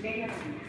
Bem assim.